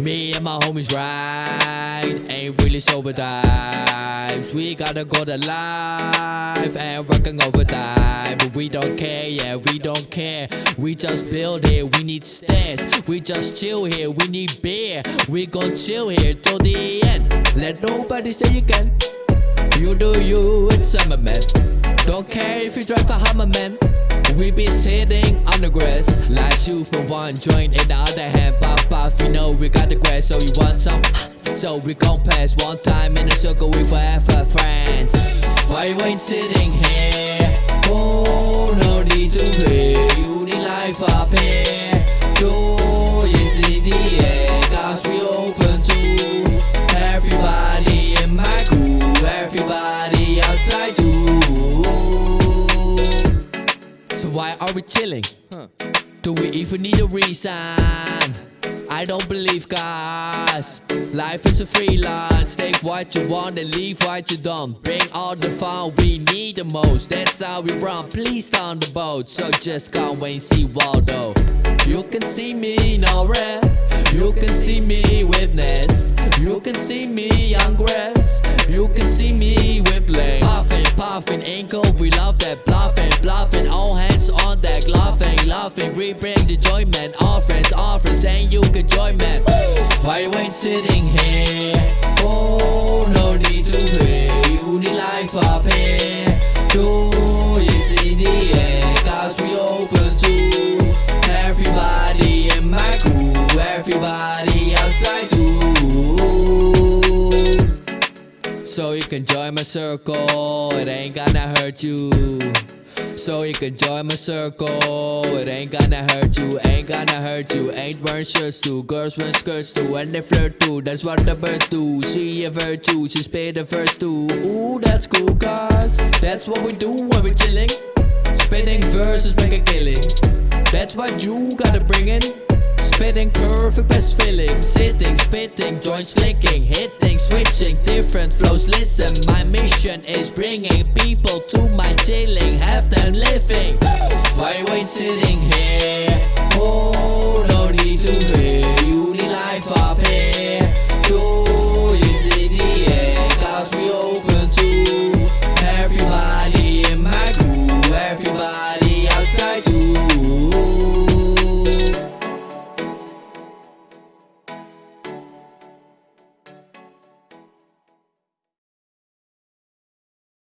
Me and my homies right, ain't really sober times. We gotta go to life and working overtime. But we don't care, yeah, we don't care. We just build here, we need stairs. We just chill here, we need beer. We gon' chill here till the end. Let nobody say you can. You do you, it's summer man. Don't care if you drive a Hummer man. We be sitting on the grass Like shoot from one joint in the other hand Pop puff, you know we got the grass So you want some? So we gon' pass one time in a circle we forever friends Why you ain't sitting here? Are we chilling? Huh. Do we even need a reason? I don't believe guys Life is a free lunch Take what you want and leave what you don't. Bring all the fun we need the most. That's how we run. Please on the boat. So just come and see Waldo. You can see me in red. You can see me with nest You can see me on grass. You can see me with bling Puffing, puffing, ankle. We love that bluffing, We bring the joy man All friends, all friends And you can join man Why you ain't sitting here? Oh, no need to fear. You need life up here. Joy is in the air Cause we open to? Everybody in my crew Everybody outside too. So you can join my circle. It ain't gonna hurt you so you can join my circle. It ain't gonna hurt you, ain't gonna hurt you. Ain't wearing shirts too, girls wearing skirts too And they flirt too, that's what the birds do. She a virtue, she spit the first too Ooh, that's cool cause That's what we do when we chilling. Spitting verses make a killing. That's what you gotta bring in Spitting perfect best feeling. Sitting, spitting, joints flicking Hitting, switching, different flows. Listen, my mission is bringing people to my chilling. Have them living. Why wait sitting here? Oh, no need to fear. You need life up here. Joy is in the air. Cause we open to Everybody in my crew. Everybody outside too.